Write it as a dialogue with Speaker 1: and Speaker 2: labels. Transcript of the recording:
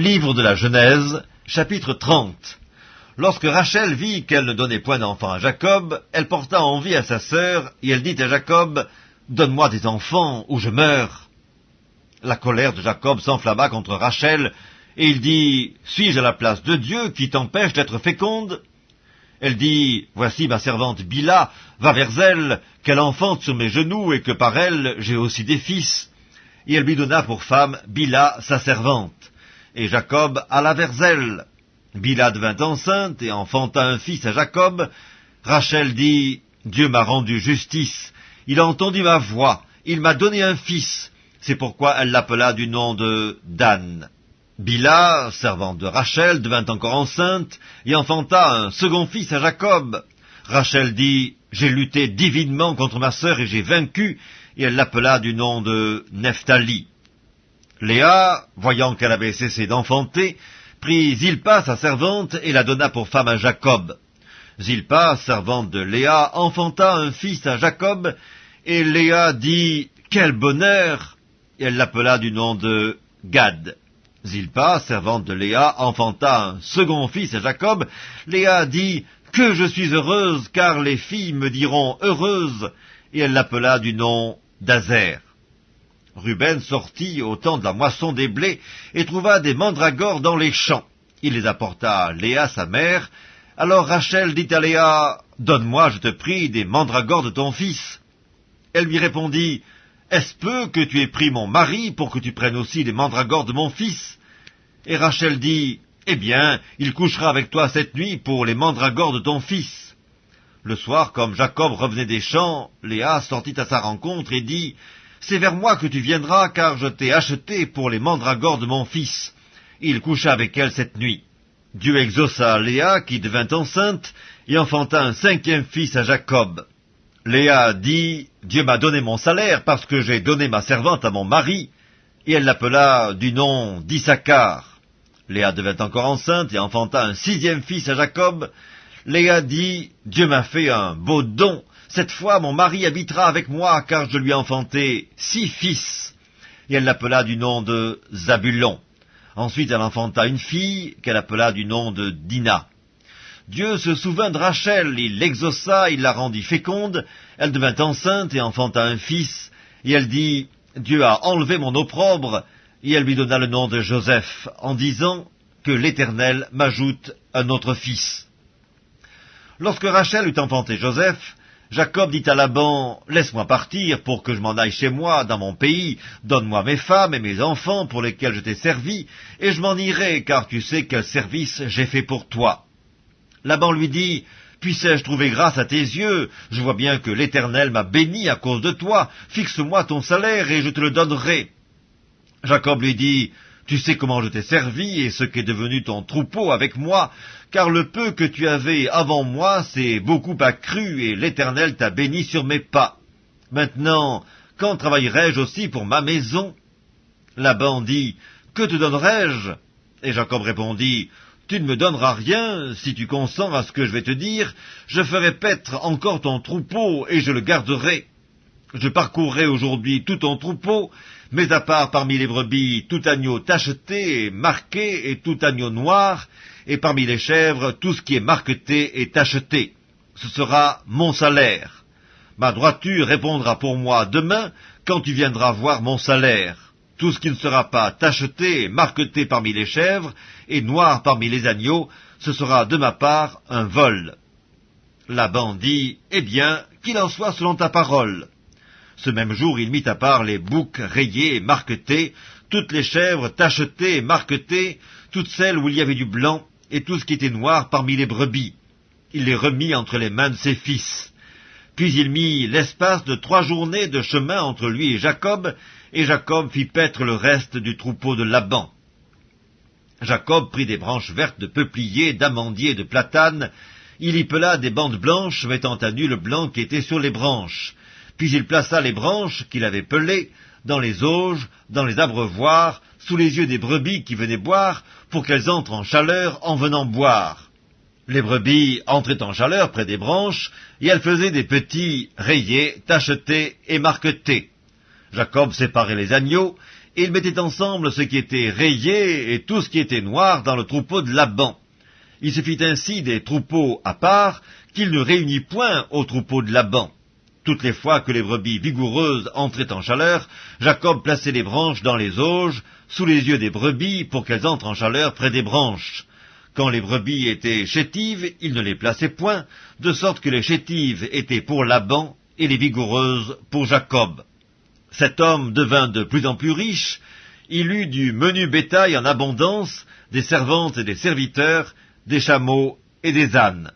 Speaker 1: Livre de la Genèse, chapitre 30 Lorsque Rachel vit qu'elle ne donnait point d'enfant à Jacob, elle porta envie à sa sœur, et elle dit à Jacob, Donne-moi des enfants, ou je meurs. La colère de Jacob s'enflamma contre Rachel, et il dit, Suis-je à la place de Dieu qui t'empêche d'être féconde? Elle dit, Voici ma servante Bila, va vers elle, qu'elle enfante sur mes genoux, et que par elle j'ai aussi des fils. Et elle lui donna pour femme Bila, sa servante. Et Jacob alla vers elle. Bila devint enceinte et enfanta un fils à Jacob. Rachel dit, Dieu m'a rendu justice, il a entendu ma voix, il m'a donné un fils. C'est pourquoi elle l'appela du nom de Dan. Bila, servante de Rachel, devint encore enceinte et enfanta un second fils à Jacob. Rachel dit, J'ai lutté divinement contre ma sœur et j'ai vaincu, et elle l'appela du nom de Nephtali. Léa, voyant qu'elle avait cessé d'enfanter, prit Zilpa, sa servante, et la donna pour femme à Jacob. Zilpa, servante de Léa, enfanta un fils à Jacob, et Léa dit, Quel bonheur Et elle l'appela du nom de Gad. Zilpa, servante de Léa, enfanta un second fils à Jacob. Léa dit, Que je suis heureuse, car les filles me diront heureuse, et elle l'appela du nom d'Azer. Ruben sortit au temps de la moisson des blés et trouva des mandragores dans les champs. Il les apporta à Léa, sa mère. Alors Rachel dit à Léa, Donne-moi, je te prie, des mandragores de ton fils. Elle lui répondit, Est-ce peu que tu aies pris mon mari pour que tu prennes aussi des mandragores de mon fils? Et Rachel dit, Eh bien, il couchera avec toi cette nuit pour les mandragores de ton fils. Le soir, comme Jacob revenait des champs, Léa sortit à sa rencontre et dit, c'est vers moi que tu viendras, car je t'ai acheté pour les mandragores de mon fils. Il coucha avec elle cette nuit. Dieu exauça Léa, qui devint enceinte, et enfanta un cinquième fils à Jacob. Léa dit, Dieu m'a donné mon salaire, parce que j'ai donné ma servante à mon mari, et elle l'appela du nom d'Issachar. Léa devint encore enceinte et enfanta un sixième fils à Jacob. Léa dit, Dieu m'a fait un beau don, cette fois, mon mari habitera avec moi, car je lui ai enfanté six fils. Et elle l'appela du nom de Zabulon. Ensuite, elle enfanta une fille, qu'elle appela du nom de Dina. Dieu se souvint de Rachel, il l'exauça, il la rendit féconde, elle devint enceinte et enfanta un fils, et elle dit, Dieu a enlevé mon opprobre, et elle lui donna le nom de Joseph, en disant que l'Éternel m'ajoute un autre fils. Lorsque Rachel eut enfanté Joseph, Jacob dit à Laban, Laisse-moi partir pour que je m'en aille chez moi, dans mon pays, donne-moi mes femmes et mes enfants pour lesquels je t'ai servi, et je m'en irai, car tu sais quel service j'ai fait pour toi. Laban lui dit, Puissais-je trouver grâce à tes yeux? Je vois bien que l'Éternel m'a béni à cause de toi, fixe-moi ton salaire et je te le donnerai. Jacob lui dit, tu sais comment je t'ai servi et ce qu'est devenu ton troupeau avec moi, car le peu que tu avais avant moi s'est beaucoup accru et l'Éternel t'a béni sur mes pas. Maintenant, quand travaillerai-je aussi pour ma maison? Laban dit, Que te donnerai-je? Et Jacob répondit, Tu ne me donneras rien, si tu consens à ce que je vais te dire, je ferai paître encore ton troupeau et je le garderai. Je parcourrai aujourd'hui tout ton troupeau, mais à part parmi les brebis tout agneau tacheté et marqué et tout agneau noir, et parmi les chèvres tout ce qui est marqueté et tacheté. Ce sera mon salaire. Ma droiture répondra pour moi demain quand tu viendras voir mon salaire. Tout ce qui ne sera pas tacheté et marqueté parmi les chèvres et noir parmi les agneaux, ce sera de ma part un vol. Laban dit, Eh bien, qu'il en soit selon ta parole. Ce même jour, il mit à part les boucs rayés et marquetés, toutes les chèvres tachetées et marquetées, toutes celles où il y avait du blanc, et tout ce qui était noir parmi les brebis. Il les remit entre les mains de ses fils. Puis il mit l'espace de trois journées de chemin entre lui et Jacob, et Jacob fit paître le reste du troupeau de Laban. Jacob prit des branches vertes de peuplier, d'amandier et de platane, il y pela des bandes blanches mettant à nu le blanc qui était sur les branches. Puis il plaça les branches qu'il avait pelées dans les auges, dans les abreuvoirs, sous les yeux des brebis qui venaient boire, pour qu'elles entrent en chaleur en venant boire. Les brebis entraient en chaleur près des branches, et elles faisaient des petits rayés, tachetés et marquetés. Jacob séparait les agneaux, et il mettait ensemble ce qui était rayé et tout ce qui était noir dans le troupeau de Laban. Il se fit ainsi des troupeaux à part qu'il ne réunit point au troupeau de Laban. Toutes les fois que les brebis vigoureuses entraient en chaleur, Jacob plaçait les branches dans les auges, sous les yeux des brebis, pour qu'elles entrent en chaleur près des branches. Quand les brebis étaient chétives, il ne les plaçait point, de sorte que les chétives étaient pour Laban et les vigoureuses pour Jacob. Cet homme devint de plus en plus riche, il eut du menu bétail en abondance, des servantes et des serviteurs, des chameaux et des ânes.